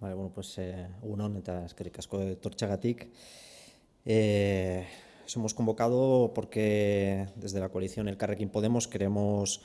Vale, bueno, pues eh, unon eta eskerrik asko torchagatik. Eh, hemos convocado porque desde la coalición El Carrequín Podemos queremos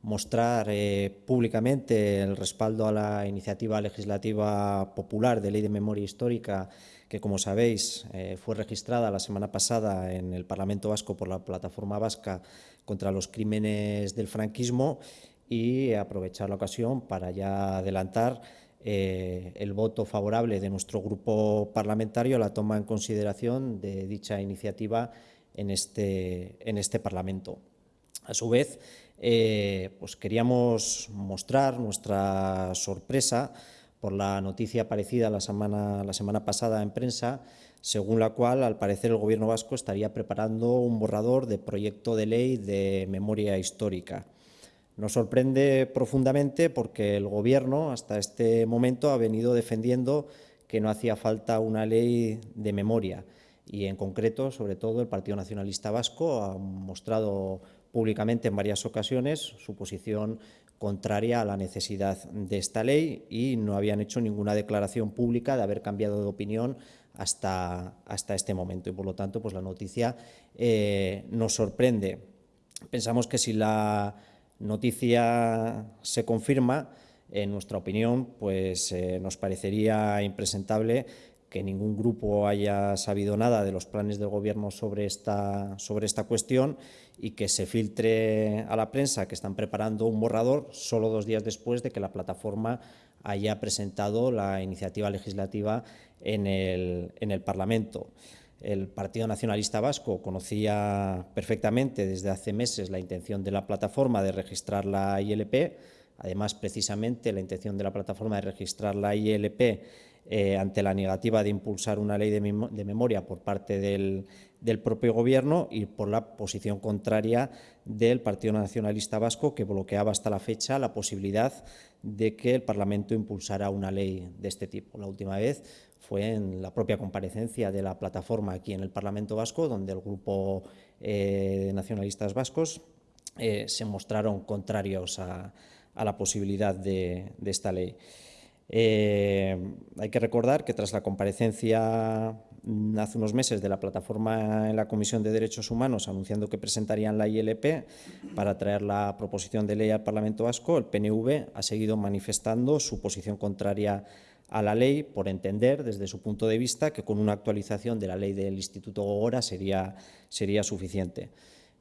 mostrar eh, públicamente el respaldo a la iniciativa legislativa popular de Ley de Memoria Histórica que, como sabéis, eh, fue registrada la semana pasada en el Parlamento Vasco por la Plataforma Vasca contra los Crímenes del Franquismo y aprovechar la ocasión para ya adelantar eh, el voto favorable de nuestro grupo parlamentario a la toma en consideración de dicha iniciativa en este, en este Parlamento. A su vez, eh, pues queríamos mostrar nuestra sorpresa por la noticia aparecida la semana, la semana pasada en prensa, según la cual, al parecer, el Gobierno vasco estaría preparando un borrador de proyecto de ley de memoria histórica. Nos sorprende profundamente porque el Gobierno hasta este momento ha venido defendiendo que no hacía falta una ley de memoria y en concreto, sobre todo, el Partido Nacionalista Vasco ha mostrado públicamente en varias ocasiones su posición contraria a la necesidad de esta ley y no habían hecho ninguna declaración pública de haber cambiado de opinión hasta, hasta este momento y por lo tanto pues la noticia eh, nos sorprende. Pensamos que si la noticia se confirma, en nuestra opinión, pues eh, nos parecería impresentable que ningún grupo haya sabido nada de los planes del Gobierno sobre esta, sobre esta cuestión y que se filtre a la prensa que están preparando un borrador solo dos días después de que la plataforma haya presentado la iniciativa legislativa en el, en el Parlamento. El Partido Nacionalista Vasco conocía perfectamente desde hace meses la intención de la plataforma de registrar la ILP. Además, precisamente, la intención de la plataforma de registrar la ILP eh, ante la negativa de impulsar una ley de, memoria por parte del, del, propio Gobierno y por la posición contraria del Partido Nacionalista Vasco, que bloqueaba hasta la fecha la posibilidad de que el Parlamento impulsara una ley de este tipo. La última vez fue en la propia comparecencia de la plataforma aquí en el Parlamento Vasco, donde el grupo eh, de nacionalistas vascos eh, se mostraron contrarios a, la posibilidad de, esta ley. Eh, hay que recordar que tras la comparecencia hace unos meses de la plataforma en la Comisión de Derechos Humanos anunciando que presentarían la ILP para traer la proposición de ley al Parlamento Vasco, el PNV ha seguido manifestando su posición contraria a la ley por entender desde su punto de vista que con una actualización de la ley del Instituto Gogora sería, sería suficiente.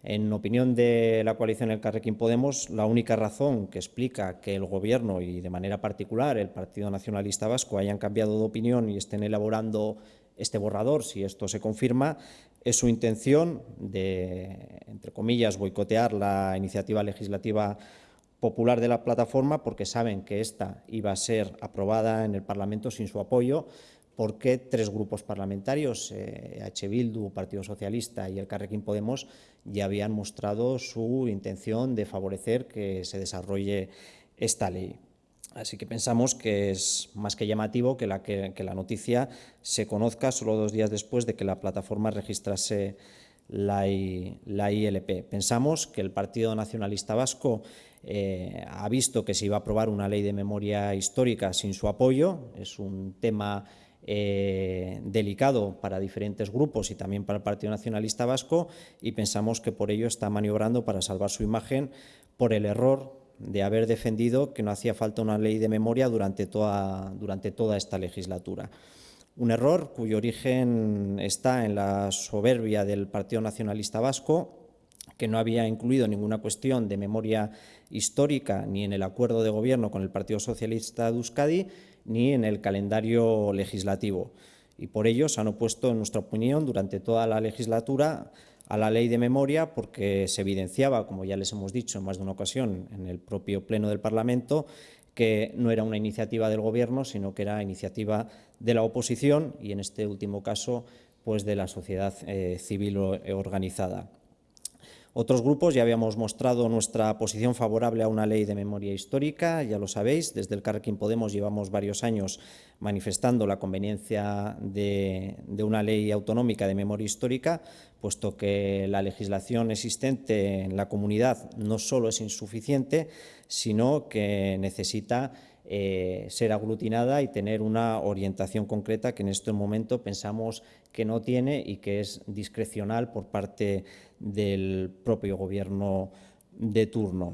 En opinión de la coalición El Carrequín Podemos, la única razón que explica que el Gobierno y de manera particular el Partido Nacionalista Vasco hayan cambiado de opinión y estén elaborando este borrador, si esto se confirma, es su intención de, entre comillas, boicotear la iniciativa legislativa popular de la plataforma porque saben que esta iba a ser aprobada en el Parlamento sin su apoyo porque tres grupos parlamentarios, eh, H. Bildu, Partido Socialista y el Carrequín Podemos, ya habían mostrado su intención de favorecer que se desarrolle esta ley. Así que pensamos que es más que llamativo que la, que, la noticia se conozca solo dos días después de que la plataforma registrase la, la ILP. Pensamos que el Partido Nacionalista Vasco eh, ha visto que se iba a aprobar una ley de memoria histórica sin su apoyo. Es un tema eh, delicado para diferentes grupos y también para el Partido Nacionalista Vasco y pensamos que por ello está maniobrando para salvar su imagen por el error de haber defendido que no hacía falta una ley de memoria durante toda, durante toda esta legislatura. Un error cuyo origen está en la soberbia del Partido Nacionalista Vasco, que no había incluido ninguna cuestión de memoria histórica ni en el acuerdo de gobierno con el Partido Socialista de Euskadi ni en el calendario legislativo. Y por ello se han opuesto, en nuestra opinión, durante toda la legislatura a la ley de memoria porque se evidenciaba, como ya les hemos dicho en más de una ocasión en el propio Pleno del Parlamento, que no era una iniciativa del Gobierno, sino que era iniciativa de la oposición y, en este último caso, pues de la sociedad eh, civil organizada. Otros grupos ya habíamos mostrado nuestra posición favorable a una ley de memoria histórica, ya lo sabéis, desde el Carrequín Podemos llevamos varios años manifestando la conveniencia de, una ley autonómica de memoria histórica, puesto que la legislación existente en la comunidad no solo es insuficiente, sino que necesita eh, ser aglutinada y tener una orientación concreta que en este momento pensamos que no tiene y que es discrecional por parte del propio Gobierno de turno.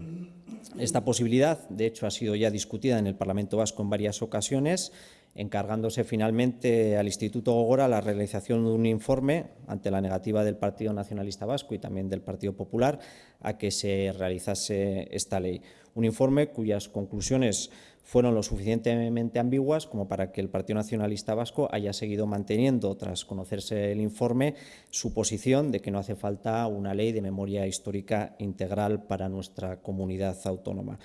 Esta posibilidad, de hecho, ha sido ya discutida en el Parlamento Vasco en varias ocasiones, encargándose finalmente al Instituto Gogora la realización de un informe ante la negativa del Partido Nacionalista Vasco y también del Partido Popular a que se realizase esta ley. Un informe cuyas conclusiones fueron lo suficientemente ambiguas como para que el Partido Nacionalista Vasco haya seguido manteniendo, tras conocerse el informe, su posición de que no hace falta una ley de memoria histórica integral para nuestra comunidad autónoma.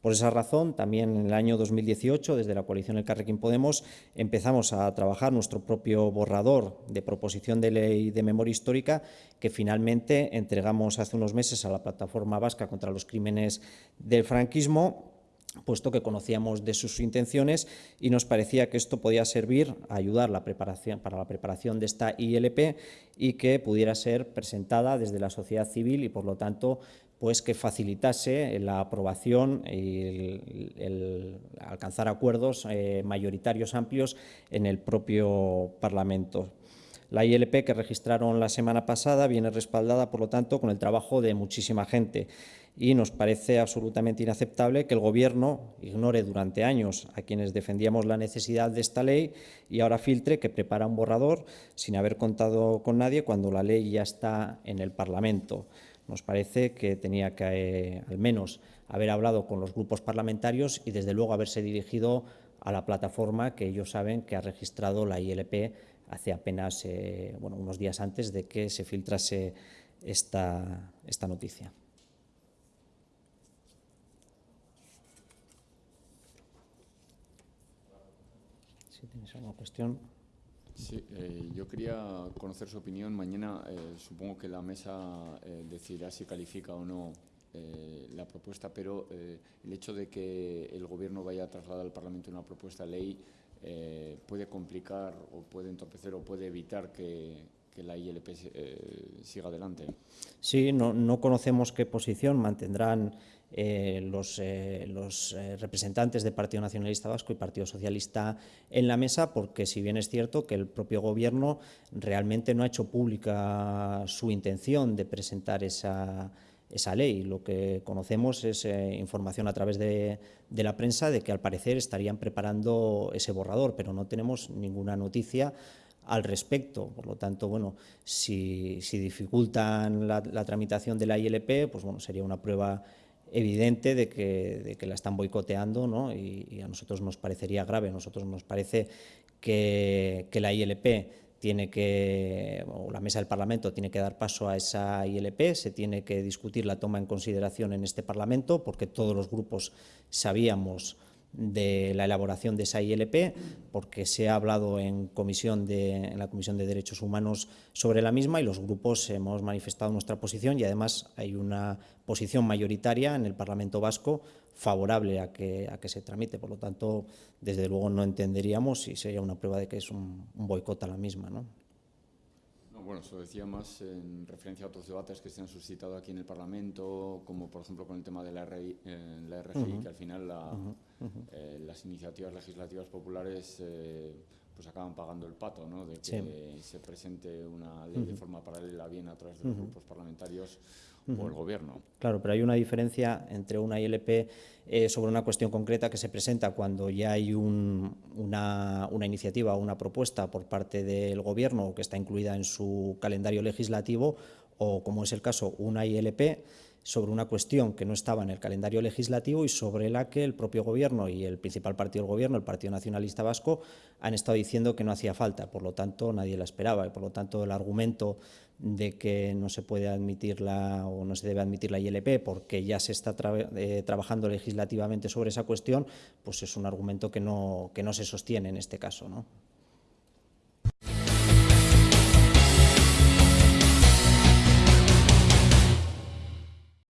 Por esa razón, también en el año 2018, desde la coalición El Carrequín Podemos, empezamos a trabajar nuestro propio borrador de proposición de ley de memoria histórica que finalmente entregamos hace unos meses a la Plataforma Vasca contra los Crímenes del Franquismo puesto que conocíamos de sus intenciones y nos parecía que esto podía servir a ayudar para la preparación de esta ILP y que pudiera ser presentada desde la sociedad civil y, por lo tanto, pues que facilitase la aprobación y alcanzar acuerdos eh, mayoritarios amplios en el propio Parlamento. La ILP que registraron la semana pasada viene respaldada, por lo tanto, con el trabajo de muchísima gente y nos parece absolutamente inaceptable que el Gobierno ignore durante años a quienes defendíamos la necesidad de esta ley y ahora filtre que prepara un borrador sin haber contado con nadie cuando la ley ya está en el Parlamento. Nos parece que tenía que, eh, al menos, haber hablado con los grupos parlamentarios y, desde luego, haberse dirigido a la plataforma que ellos saben que ha registrado la ILP hace apenas eh, unos días antes de que se filtrase esta, esta noticia. Si tienes alguna cuestión. Sí, eh, yo quería conocer su opinión. Mañana eh, supongo que la mesa eh, decidirá si califica o no eh, la propuesta, pero eh, el hecho de que el Gobierno vaya a trasladar al Parlamento una propuesta de ley puede complicar o puede entorpecer o puede evitar que, que la ILP siga adelante. Sí, no, no conocemos qué posición mantendrán eh, los, eh, los eh, representantes del Partido Nacionalista Vasco y Partido Socialista en la mesa, porque si bien es cierto que el propio Gobierno realmente no ha hecho pública su intención de presentar esa, esa ley. Lo que conocemos es eh, información a través de, de, la prensa de que al parecer estarían preparando ese borrador, pero no tenemos ninguna noticia al respecto. Por lo tanto, bueno, si, dificultan la, tramitación de la ILP, pues bueno, sería una prueba evidente de que, la están boicoteando ¿no? y, y, a nosotros nos parecería grave. A nosotros nos parece que, que la ILP tiene que, o la mesa del Parlamento tiene que dar paso a esa ILP, se tiene que discutir la toma en consideración en este Parlamento, porque todos los grupos sabíamos de la elaboración de esa ILP, porque se ha hablado en, comisión de, en la Comisión de Derechos Humanos sobre la misma y los grupos hemos manifestado nuestra posición y además hay una posición mayoritaria en el Parlamento Vasco favorable a que, a que se tramite. Por lo tanto, desde luego no entenderíamos si sería una prueba de que es un, un boicot a la misma. ¿no? Bueno, eso decía más en referencia a otros debates que se han suscitado aquí en el Parlamento, como por ejemplo con el tema de la, RI, eh, la RGI, uh -huh. que al final la, uh -huh. Eh, las iniciativas legislativas populares eh, pues acaban pagando el pato, ¿no? de que sí. se presente una ley uh -huh. de forma paralela bien a través de los grupos parlamentarios o el Gobierno. Claro, pero hay una diferencia entre una ILP eh, sobre una cuestión concreta que se presenta cuando ya hay un, una, una, iniciativa o una propuesta por parte del Gobierno que está incluida en su calendario legislativo o, como es el caso, una ILP sobre una cuestión que no estaba en el calendario legislativo y sobre la que el propio Gobierno y el principal partido del Gobierno, el Partido Nacionalista Vasco, han estado diciendo que no hacía falta. Por lo tanto, nadie la esperaba y, por lo tanto, el argumento de que no se puede admitir la, o no se debe admitir la ILP porque ya se está eh, trabajando legislativamente sobre esa cuestión, pues es un argumento que no, que no se sostiene en este caso. ¿no?